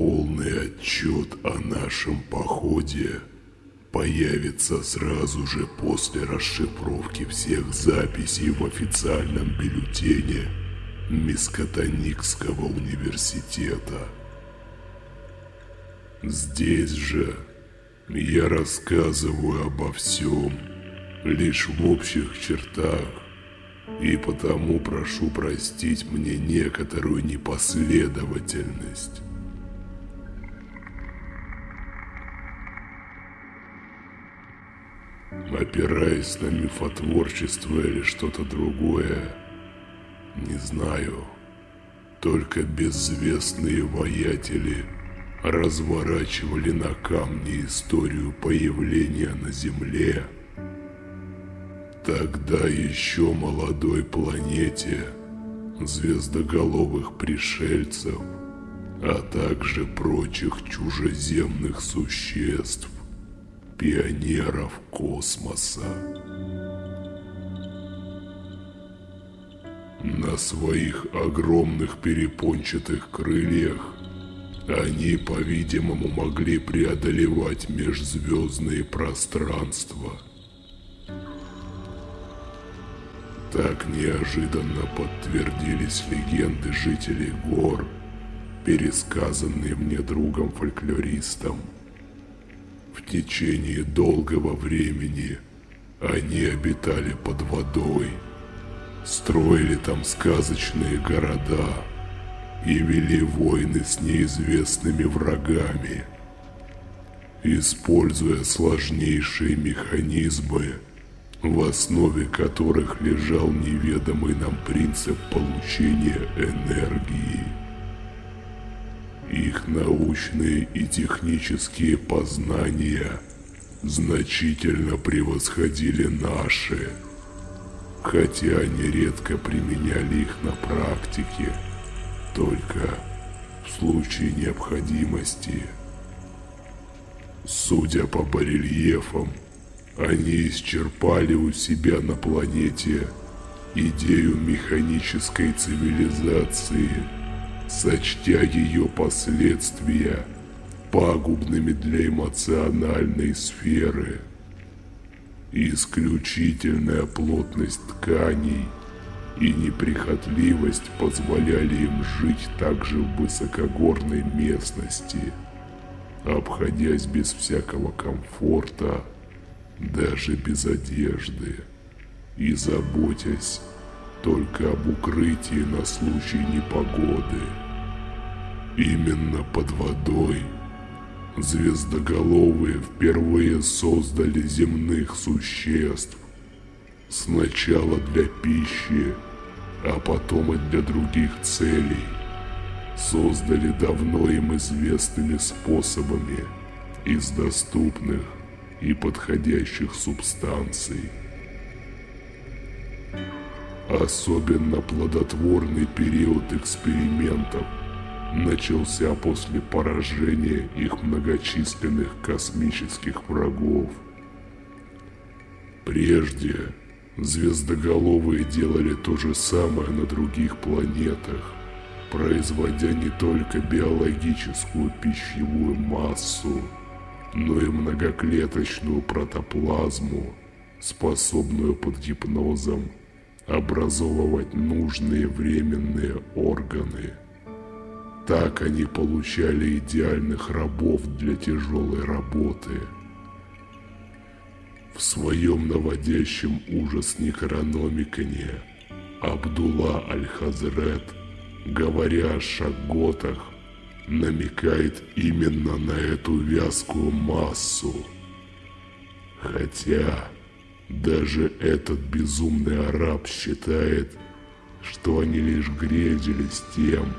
Полный отчет о нашем походе появится сразу же после расшифровки всех записей в официальном бюллетене Мискотоникского университета. Здесь же я рассказываю обо всем, лишь в общих чертах, и потому прошу простить мне некоторую непоследовательность. Опираясь на мифотворчество или что-то другое, не знаю. Только безвестные воятели разворачивали на камне историю появления на Земле. Тогда еще молодой планете звездоголовых пришельцев, а также прочих чужеземных существ, пионеров космоса. На своих огромных перепончатых крыльях они, по-видимому, могли преодолевать межзвездные пространства. Так неожиданно подтвердились легенды жителей гор, пересказанные мне другом-фольклористом. В течение долгого времени они обитали под водой, строили там сказочные города и вели войны с неизвестными врагами, используя сложнейшие механизмы, в основе которых лежал неведомый нам принцип получения энергии. Их научные и технические познания значительно превосходили наши – хотя они редко применяли их на практике, только в случае необходимости. Судя по барельефам, они исчерпали у себя на планете идею механической цивилизации, сочтя ее последствия пагубными для эмоциональной сферы – Исключительная плотность тканей и неприхотливость позволяли им жить также в высокогорной местности, обходясь без всякого комфорта, даже без одежды, и заботясь только об укрытии на случай непогоды. Именно под водой – звездоголовые впервые создали земных существ. Сначала для пищи, а потом и для других целей. Создали давно им известными способами из доступных и подходящих субстанций. Особенно плодотворный период экспериментов – начался после поражения их многочисленных космических врагов. Прежде звездоголовые делали то же самое на других планетах, производя не только биологическую пищевую массу, но и многоклеточную протоплазму, способную под гипнозом образовывать нужные временные органы. Так они получали идеальных рабов для тяжелой работы. В своем наводящем ужас некрономикане Абдулла Аль-Хазрет, говоря о шаготах, намекает именно на эту вязкую массу. Хотя даже этот безумный араб считает, что они лишь грезились тем,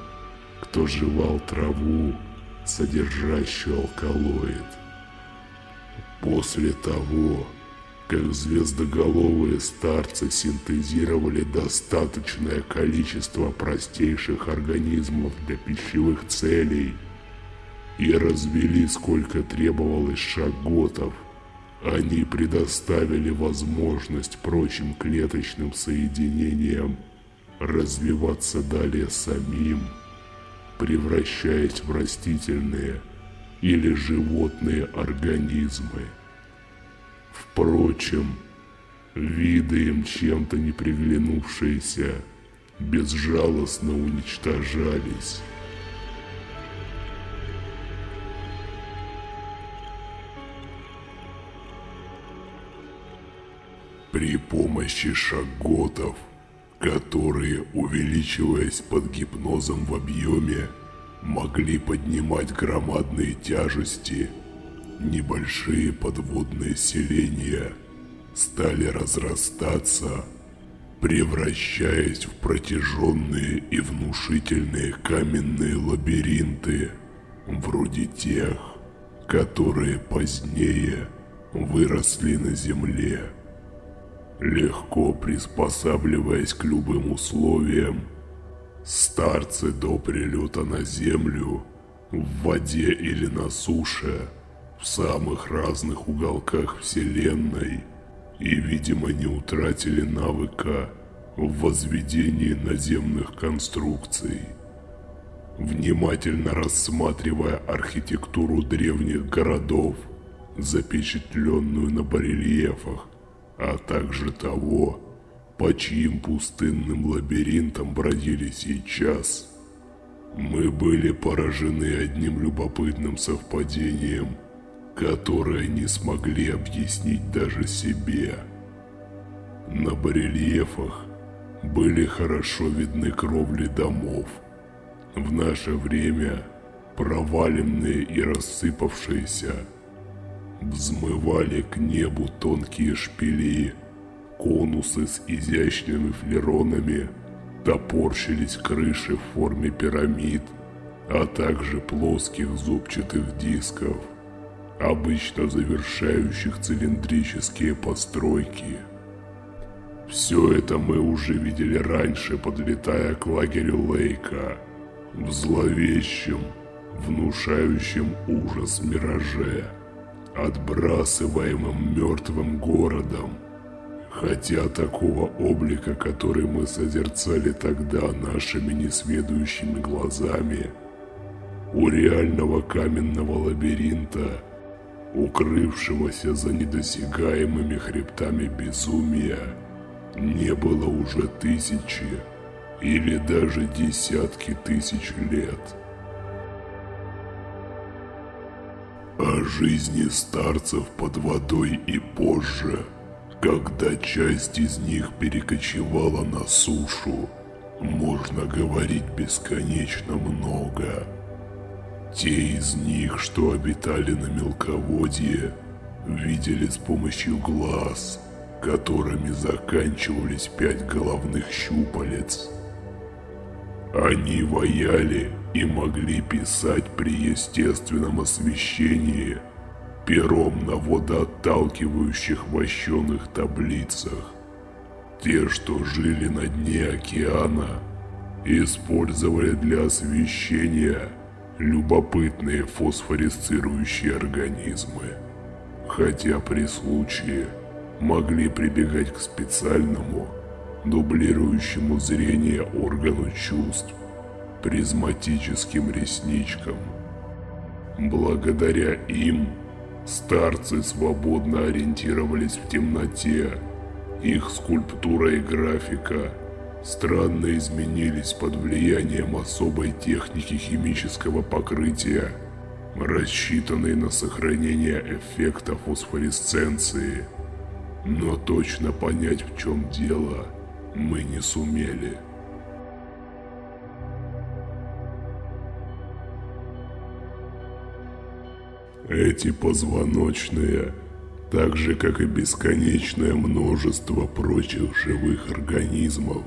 кто жевал траву, содержащую алкалоид. После того, как звездоголовые старцы синтезировали достаточное количество простейших организмов для пищевых целей и развели сколько требовалось шаготов, они предоставили возможность прочим клеточным соединениям развиваться далее самим – превращаясь в растительные или животные организмы. Впрочем, виды им чем-то не приглянувшиеся безжалостно уничтожались. При помощи шаготов, которые, увеличиваясь под гипнозом в объеме, могли поднимать громадные тяжести, небольшие подводные селения стали разрастаться, превращаясь в протяженные и внушительные каменные лабиринты, вроде тех, которые позднее выросли на Земле. Легко приспосабливаясь к любым условиям, старцы до прилета на Землю, в воде или на суше, в самых разных уголках Вселенной, и, видимо, не утратили навыка в возведении наземных конструкций. Внимательно рассматривая архитектуру древних городов, запечатленную на барельефах, а также того, по чьим пустынным лабиринтам бродили сейчас. Мы были поражены одним любопытным совпадением, которое не смогли объяснить даже себе. На барельефах были хорошо видны кровли домов. В наше время проваленные и рассыпавшиеся – Взмывали к небу тонкие шпили, конусы с изящными флеронами, топорщились крыши в форме пирамид, а также плоских зубчатых дисков, обычно завершающих цилиндрические постройки. Все это мы уже видели раньше, подлетая к лагерю Лейка, в зловещем, внушающем ужас мираже отбрасываемым мертвым городом. Хотя такого облика, который мы созерцали тогда нашими несведущими глазами, у реального каменного лабиринта, укрывшегося за недосягаемыми хребтами безумия, не было уже тысячи или даже десятки тысяч лет. О жизни старцев под водой и позже, когда часть из них перекочевала на сушу, можно говорить бесконечно много. Те из них, что обитали на мелководье, видели с помощью глаз, которыми заканчивались пять головных щупалец. Они вояли и могли писать при естественном освещении пером на водоотталкивающих вощеных таблицах. Те, что жили на дне океана, использовали для освещения любопытные фосфорисцирующие организмы, хотя при случае могли прибегать к специальному, дублирующему зрение органу чувств, призматическим ресничкам. Благодаря им старцы свободно ориентировались в темноте. Их скульптура и графика странно изменились под влиянием особой техники химического покрытия, рассчитанной на сохранение эффекта фосфоресценции. Но точно понять, в чем дело, мы не сумели. Эти позвоночные, так же как и бесконечное множество прочих живых организмов,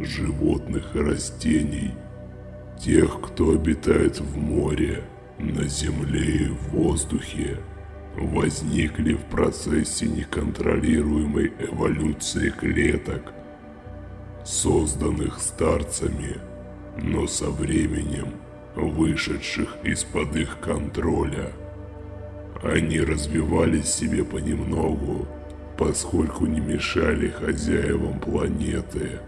животных и растений, тех, кто обитает в море, на земле и в воздухе, возникли в процессе неконтролируемой эволюции клеток, созданных старцами, но со временем вышедших из-под их контроля – они развивались себе понемногу, поскольку не мешали хозяевам планеты.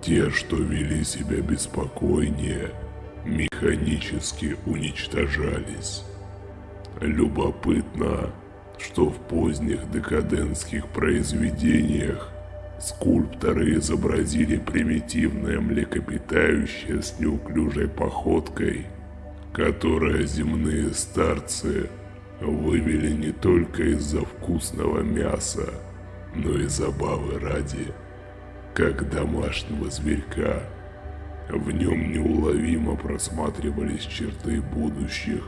Те, что вели себя беспокойнее, механически уничтожались. Любопытно, что в поздних декадентских произведениях скульпторы изобразили примитивное млекопитающее с неуклюжей походкой, которое земные старцы вывели не только из-за вкусного мяса, но и забавы ради, как домашнего зверька. В нем неуловимо просматривались черты будущих,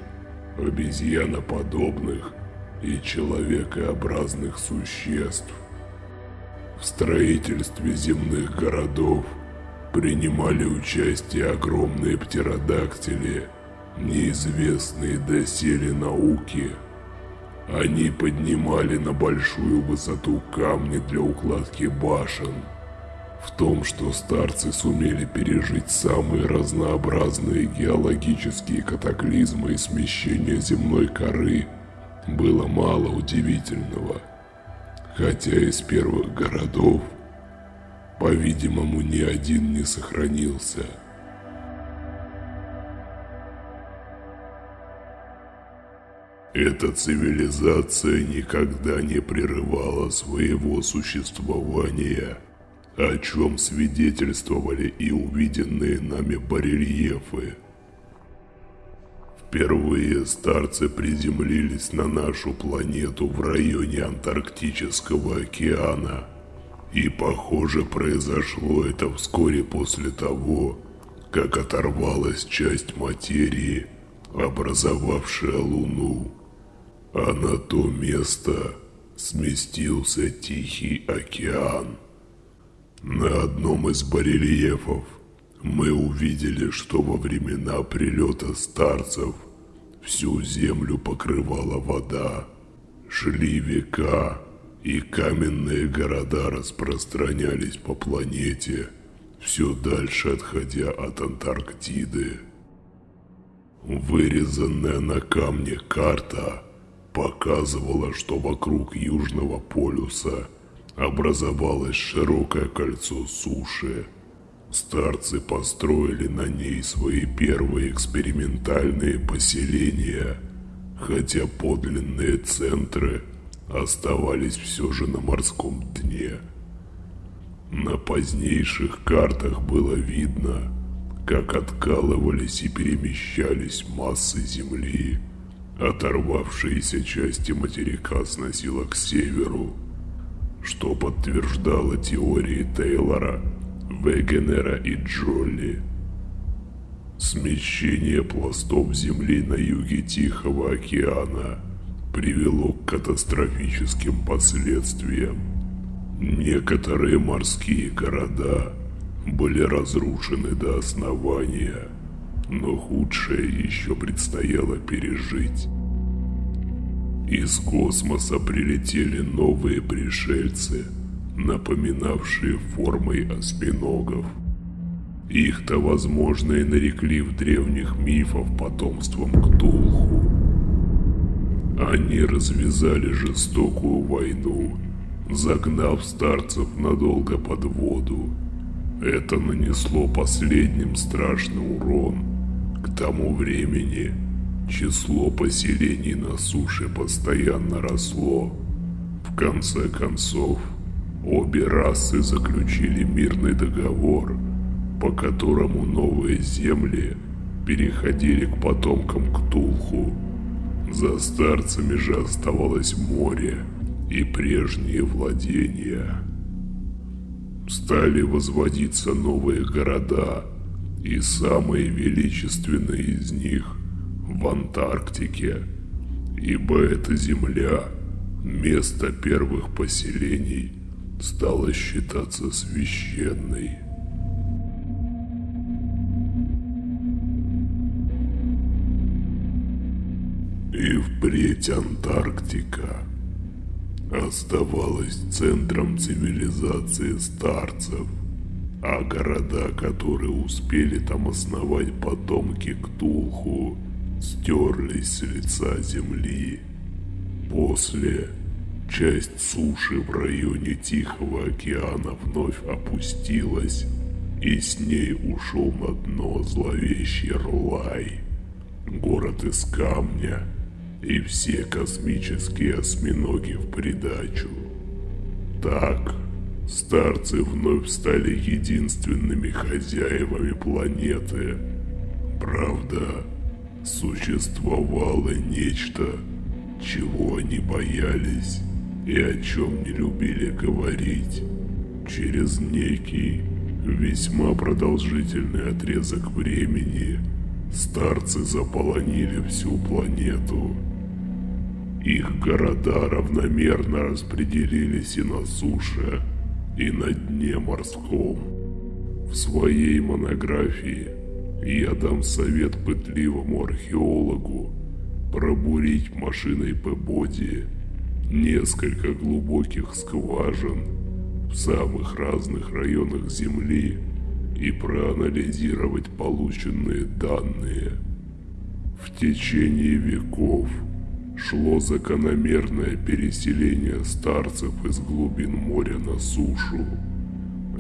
обезьяноподобных и человекообразных существ. В строительстве земных городов принимали участие огромные птеродактили, неизвестные доселе науки. Они поднимали на большую высоту камни для укладки башен. В том, что старцы сумели пережить самые разнообразные геологические катаклизмы и смещения земной коры, было мало удивительного – хотя из первых городов, по-видимому, ни один не сохранился. Эта цивилизация никогда не прерывала своего существования, о чем свидетельствовали и увиденные нами барельефы – Впервые старцы приземлились на нашу планету в районе Антарктического океана. И похоже произошло это вскоре после того, как оторвалась часть материи, образовавшая Луну. А на то место сместился Тихий океан. На одном из барельефов мы увидели, что во времена прилета старцев всю землю покрывала вода. Шли века, и каменные города распространялись по планете, все дальше отходя от Антарктиды. Вырезанная на камне карта показывала, что вокруг Южного полюса образовалось широкое кольцо суши, Старцы построили на ней свои первые экспериментальные поселения, хотя подлинные центры оставались все же на морском дне. На позднейших картах было видно, как откалывались и перемещались массы земли. Оторвавшиеся части материка сносило к северу, что подтверждало теории Тейлора – Вегенера и Джолли. Смещение пластов Земли на юге Тихого океана привело к катастрофическим последствиям. Некоторые морские города были разрушены до основания, но худшее еще предстояло пережить. Из космоса прилетели новые пришельцы – напоминавшие формой осьминогов. Их-то, возможно, и нарекли в древних мифах потомством Ктулху. Они развязали жестокую войну, загнав старцев надолго под воду. Это нанесло последним страшный урон. К тому времени число поселений на суше постоянно росло. В конце концов, Обе расы заключили мирный договор, по которому новые земли переходили к потомкам Ктулху. За старцами же оставалось море и прежние владения. Стали возводиться новые города, и самые величественные из них в Антарктике, ибо эта земля – место первых поселений – стала считаться священной. И впредь Антарктика оставалась центром цивилизации старцев, а города, которые успели там основать потомки Ктулху, стерлись с лица земли. После Часть суши в районе Тихого океана вновь опустилась, и с ней ушел на дно зловещий Рлай. Город из камня и все космические осьминоги в придачу. Так, старцы вновь стали единственными хозяевами планеты. Правда, существовало нечто, чего они боялись и о чем не любили говорить. Через некий, весьма продолжительный отрезок времени старцы заполонили всю планету. Их города равномерно распределились и на суше, и на дне морском. В своей монографии я дам совет пытливому археологу пробурить машиной Пебоди несколько глубоких скважин в самых разных районах Земли и проанализировать полученные данные. В течение веков шло закономерное переселение старцев из глубин моря на сушу.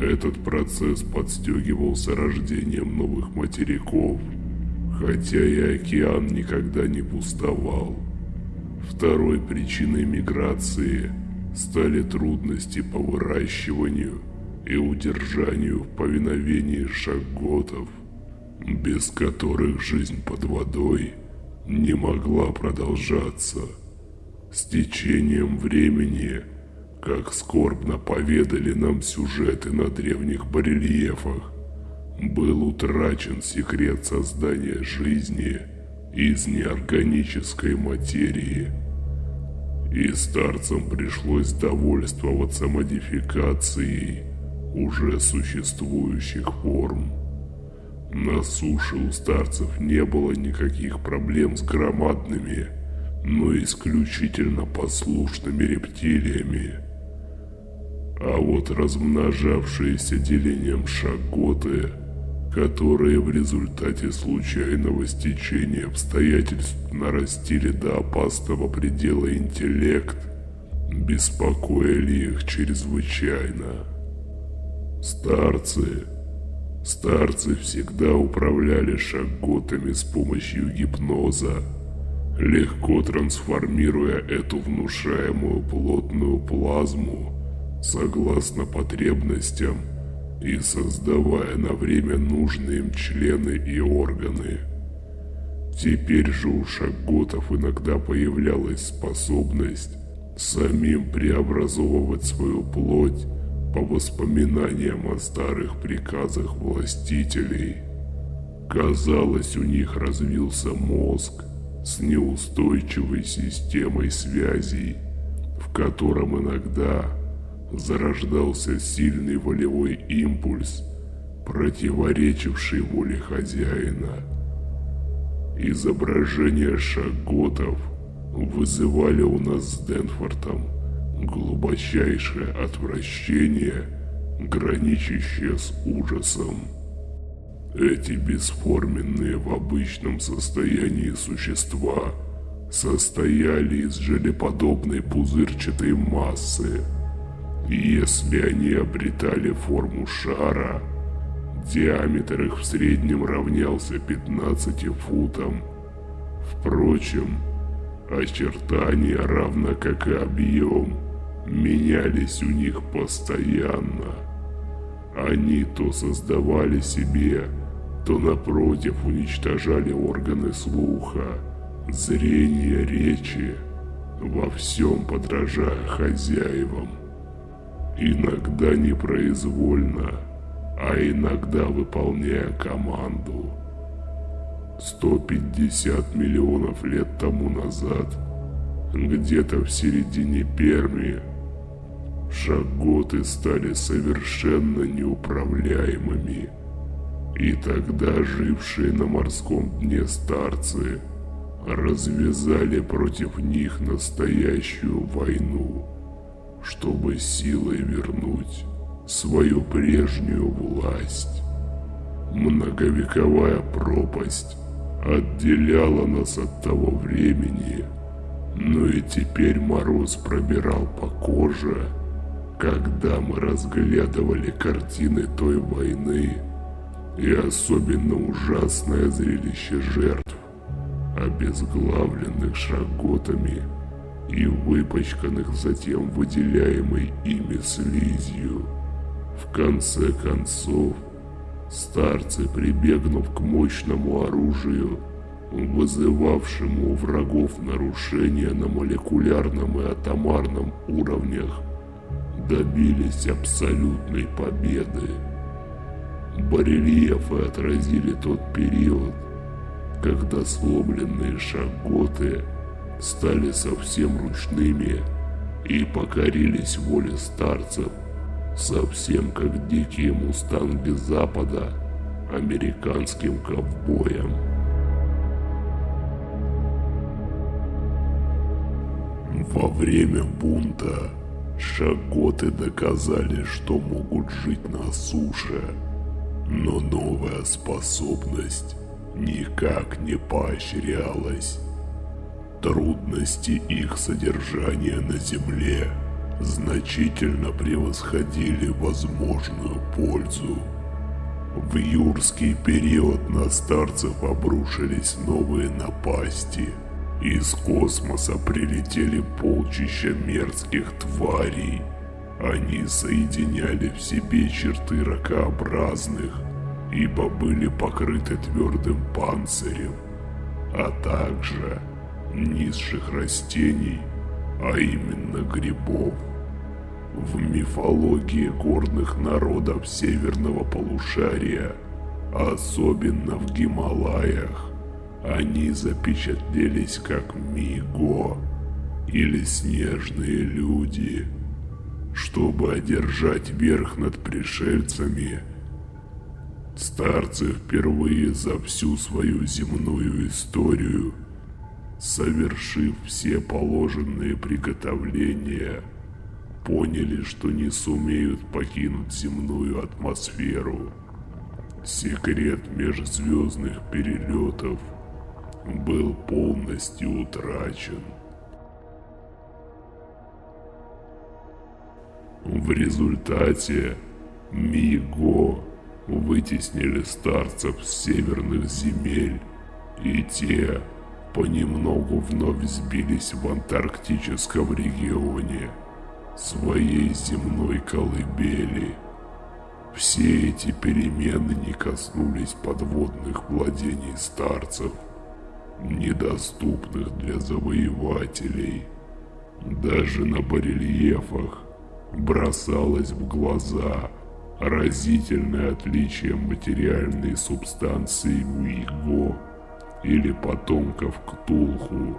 Этот процесс подстегивался рождением новых материков, хотя и океан никогда не пустовал. Второй причиной миграции стали трудности по выращиванию и удержанию в повиновении шаготов, без которых жизнь под водой не могла продолжаться. С течением времени, как скорбно поведали нам сюжеты на древних барельефах, был утрачен секрет создания жизни – из неорганической материи. И старцам пришлось довольствоваться модификацией уже существующих форм. На суше у старцев не было никаких проблем с громадными, но исключительно послушными рептилиями. А вот размножавшиеся делением шаготы – которые в результате случайного стечения обстоятельств нарастили до опасного предела интеллект, беспокоили их чрезвычайно. Старцы, старцы всегда управляли шаготами с помощью гипноза, легко трансформируя эту внушаемую плотную плазму согласно потребностям – и создавая на время нужные им члены и органы. Теперь же у шаготов иногда появлялась способность самим преобразовывать свою плоть по воспоминаниям о старых приказах властителей. Казалось, у них развился мозг с неустойчивой системой связей, в котором иногда зарождался сильный волевой импульс, противоречивший воле хозяина. Изображения шаготов вызывали у нас с Денфортом глубочайшее отвращение, граничащее с ужасом. Эти бесформенные в обычном состоянии существа состояли из желеподобной пузырчатой массы, если они обретали форму шара, диаметр их в среднем равнялся 15 футам. Впрочем, очертания, равно как и объем, менялись у них постоянно. Они то создавали себе, то напротив уничтожали органы слуха, зрения, речи, во всем подражая хозяевам. Иногда непроизвольно, а иногда выполняя команду. 150 миллионов лет тому назад, где-то в середине Перми, шаготы стали совершенно неуправляемыми. И тогда жившие на морском дне старцы развязали против них настоящую войну чтобы силой вернуть свою прежнюю власть. Многовековая пропасть отделяла нас от того времени, но и теперь мороз пробирал по коже, когда мы разглядывали картины той войны, и особенно ужасное зрелище жертв, обезглавленных шаготами и выпачканных затем выделяемой ими слизью. В конце концов, старцы, прибегнув к мощному оружию, вызывавшему у врагов нарушения на молекулярном и атомарном уровнях, добились абсолютной победы. Барельефы отразили тот период, когда сломленные шаготы стали совсем ручными и покорились воле старцев, совсем как дикие мустанги Запада американским ковбоям. Во время бунта шаготы доказали, что могут жить на суше, но новая способность никак не поощрялась. Трудности их содержания на Земле значительно превосходили возможную пользу. В юрский период на старцев обрушились новые напасти. Из космоса прилетели полчища мерзких тварей. Они соединяли в себе черты ракообразных, ибо были покрыты твердым панцирем, а также низших растений, а именно грибов. В мифологии горных народов северного полушария, особенно в Гималаях, они запечатлелись как Миго или снежные люди. Чтобы одержать верх над пришельцами, старцы впервые за всю свою земную историю – совершив все положенные приготовления, поняли, что не сумеют покинуть земную атмосферу. Секрет межзвездных перелетов был полностью утрачен. В результате Миго вытеснили старцев с северных земель, и те понемногу вновь сбились в антарктическом регионе, своей земной колыбели. Все эти перемены не коснулись подводных владений старцев, недоступных для завоевателей. Даже на барельефах бросалось в глаза разительное отличие материальной субстанции Миго или потомков Ктулху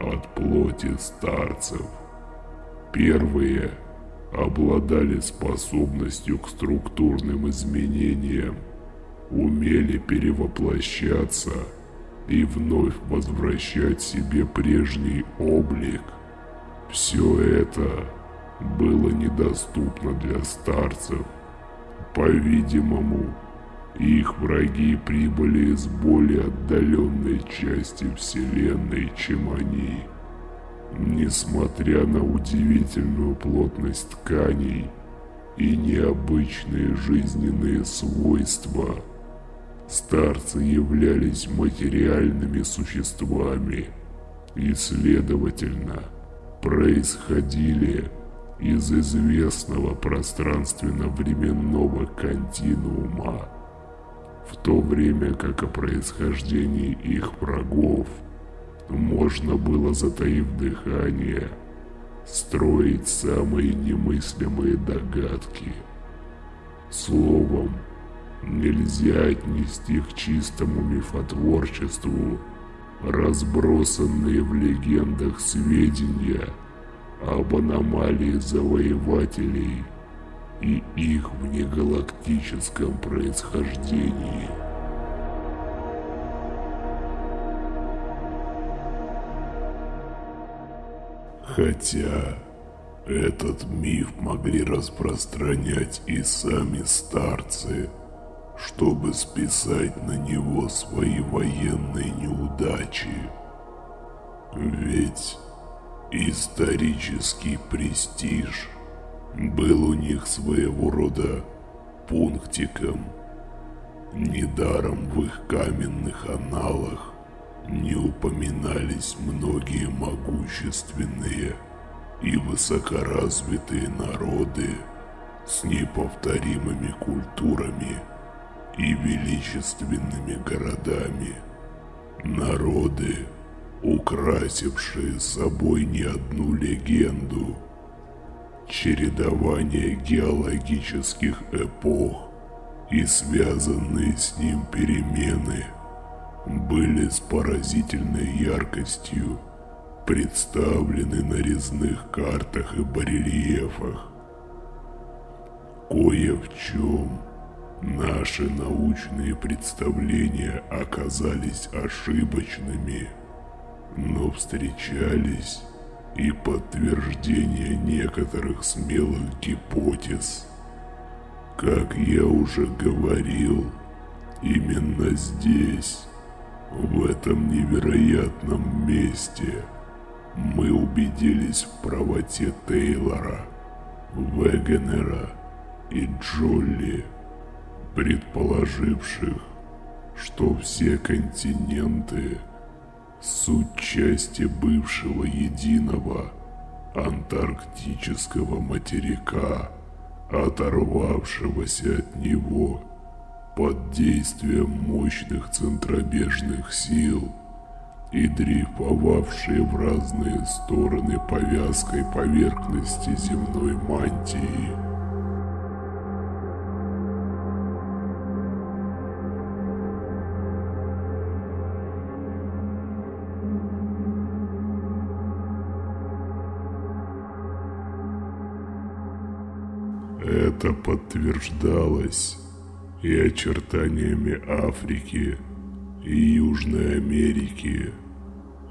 от плоти старцев. Первые обладали способностью к структурным изменениям, умели перевоплощаться и вновь возвращать себе прежний облик. Все это было недоступно для старцев. По-видимому, их враги прибыли из более отдаленной части Вселенной, чем они. Несмотря на удивительную плотность тканей и необычные жизненные свойства, старцы являлись материальными существами и, следовательно, происходили из известного пространственно-временного континуума в то время как о происхождении их врагов можно было, затаив дыхание, строить самые немыслимые догадки. Словом, нельзя отнести к чистому мифотворчеству разбросанные в легендах сведения об аномалии завоевателей – и их внегалактическом происхождении. Хотя этот миф могли распространять и сами старцы, чтобы списать на него свои военные неудачи. Ведь исторический престиж был у них своего рода пунктиком. Недаром в их каменных аналах не упоминались многие могущественные и высокоразвитые народы с неповторимыми культурами и величественными городами. Народы, украсившие собой не одну легенду. Чередование геологических эпох и связанные с ним перемены были с поразительной яркостью представлены на резных картах и барельефах. Кое в чем наши научные представления оказались ошибочными, но встречались и подтверждения некоторых смелых гипотез. Как я уже говорил, именно здесь, в этом невероятном месте, мы убедились в правоте Тейлора, Вегенера и Джолли, предположивших, что все континенты – суть части бывшего единого антарктического материка – оторвавшегося от него под действием мощных центробежных сил и дрейфовавшие в разные стороны повязкой поверхности земной мантии. Это подтверждалось и очертаниями Африки и Южной Америки,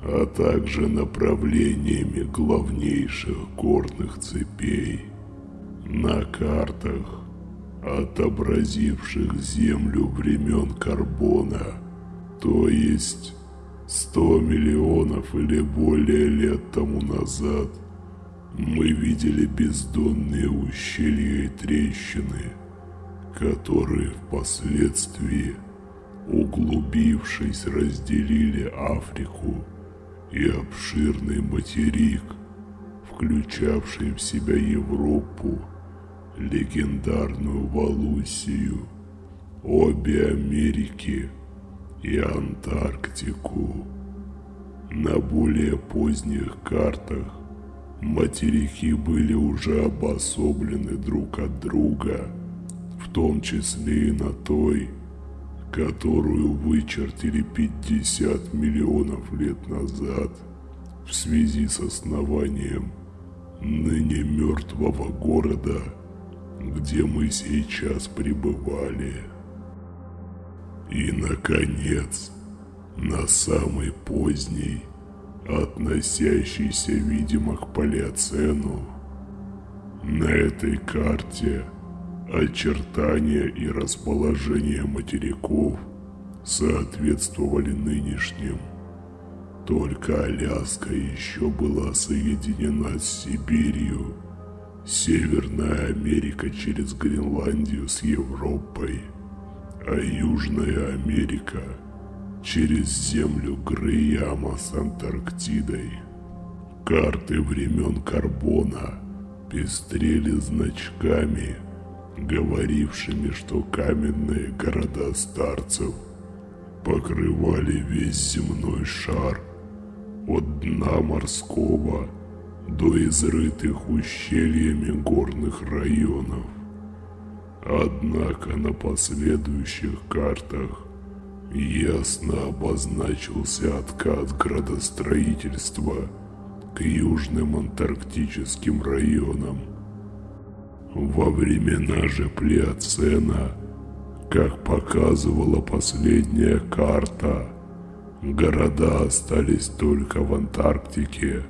а также направлениями главнейших горных цепей на картах, отобразивших Землю времен Карбона, то есть 100 миллионов или более лет тому назад – мы видели бездонные ущелья и трещины, которые впоследствии, углубившись, разделили Африку и обширный материк, включавший в себя Европу, легендарную Валусию, обе Америки и Антарктику. На более поздних картах Материки были уже обособлены друг от друга, в том числе и на той, которую вычертили 50 миллионов лет назад в связи с основанием ныне мертвого города, где мы сейчас пребывали. И, наконец, на самый поздний относящийся, видимо, к палеоцену. На этой карте очертания и расположение материков соответствовали нынешним. Только Аляска еще была соединена с Сибирью, Северная Америка через Гренландию с Европой, а Южная Америка – через землю Грейяма с Антарктидой. Карты времен Карбона пестрели значками, говорившими, что каменные города старцев покрывали весь земной шар от дна морского до изрытых ущельями горных районов. Однако на последующих картах ясно обозначился откат градостроительства к южным антарктическим районам. Во времена же Плеоцена, как показывала последняя карта, города остались только в Антарктике,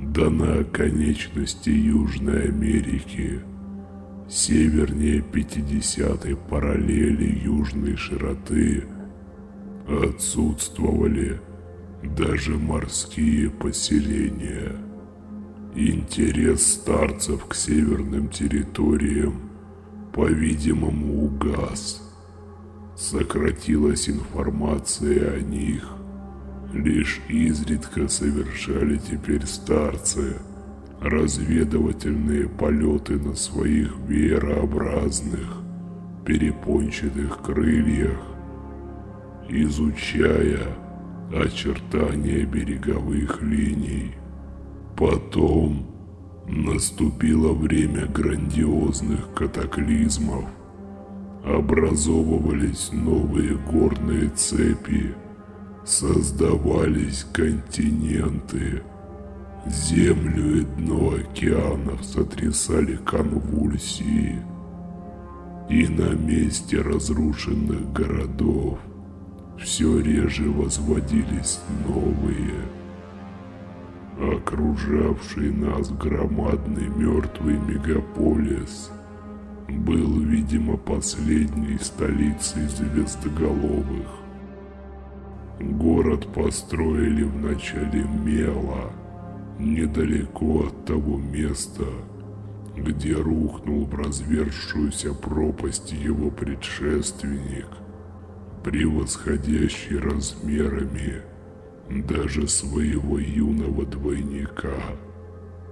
да на оконечности Южной Америки, севернее 50-й параллели южной широты – отсутствовали даже морские поселения. Интерес старцев к северным территориям, по-видимому, угас. Сократилась информация о них. Лишь изредка совершали теперь старцы разведывательные полеты на своих веерообразных перепончатых крыльях, изучая очертания береговых линий. Потом наступило время грандиозных катаклизмов. Образовывались новые горные цепи, создавались континенты. Землю и дно океанов сотрясали конвульсии. И на месте разрушенных городов все реже возводились новые. Окружавший нас громадный мертвый мегаполис был, видимо, последней столицей звездоголовых. Город построили в начале Мела, недалеко от того места, где рухнул в развершуюся пропасть его предшественник – превосходящий размерами даже своего юного двойника.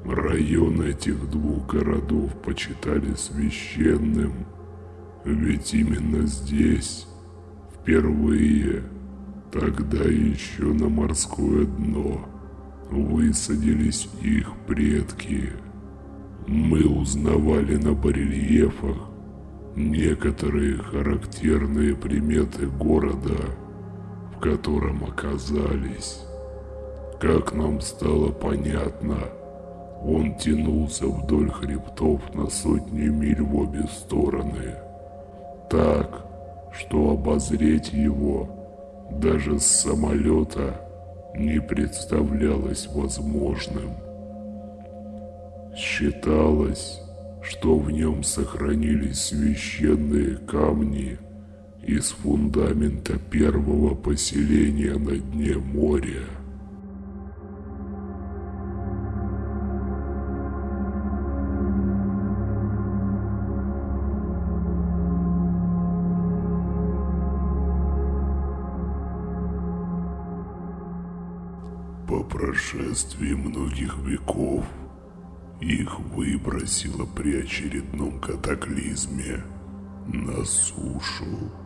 Район этих двух городов почитали священным, ведь именно здесь впервые, тогда еще на морское дно, высадились их предки. Мы узнавали на барельефах некоторые характерные приметы города, в котором оказались. Как нам стало понятно, он тянулся вдоль хребтов на сотни миль в обе стороны. Так, что обозреть его даже с самолета не представлялось возможным. Считалось, что в нем сохранились священные камни из фундамента первого поселения на дне моря. По прошествии многих веков их выбросило при очередном катаклизме на сушу.